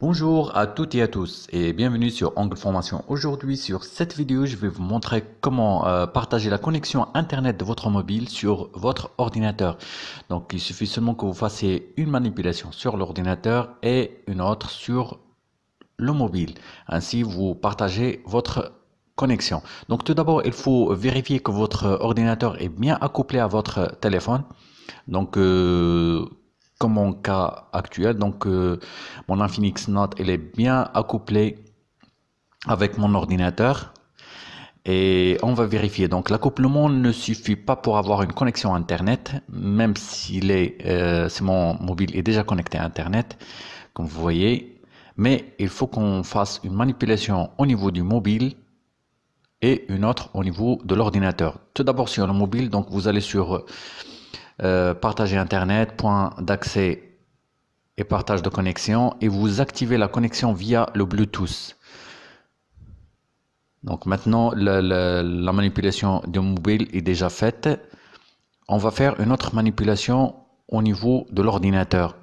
Bonjour à toutes et à tous et bienvenue sur Angle Formation. Aujourd'hui sur cette vidéo je vais vous montrer comment euh, partager la connexion internet de votre mobile sur votre ordinateur. Donc il suffit seulement que vous fassiez une manipulation sur l'ordinateur et une autre sur le mobile. Ainsi vous partagez votre connexion. Donc tout d'abord il faut vérifier que votre ordinateur est bien accouplé à votre téléphone. Donc euh, comme mon cas actuel. Donc, euh, mon Infinix Note, elle est bien accouplée avec mon ordinateur. Et on va vérifier. Donc, l'accouplement ne suffit pas pour avoir une connexion Internet, même si euh, mon mobile est déjà connecté à Internet, comme vous voyez. Mais il faut qu'on fasse une manipulation au niveau du mobile et une autre au niveau de l'ordinateur. Tout d'abord sur le mobile, donc vous allez sur euh, partager Internet, point d'accès et partage de connexion et vous activez la connexion via le Bluetooth. Donc maintenant, la, manipulation du mobile est déjà faite. On va faire une autre manipulation au niveau de l'ordinateur.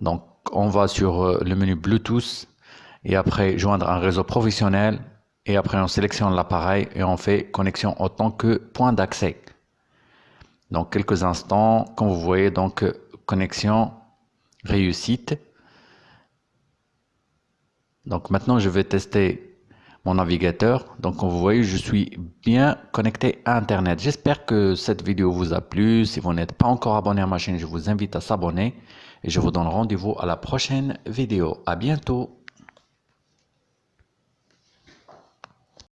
Donc on va sur euh, le menu Bluetooth et après joindre un réseau professionnel et après on sélectionne l'appareil et on fait connexion en tant que point d'accès. Dans quelques instants, comme vous voyez, donc connexion réussite. Donc maintenant, je vais tester mon navigateur. Donc comme vous voyez, je suis bien connecté à Internet. J'espère que cette vidéo vous a plu. Si vous n'êtes pas encore abonné à ma chaîne, je vous invite à s'abonner. Et je vous donne rendez-vous à la prochaine vidéo. À bientôt.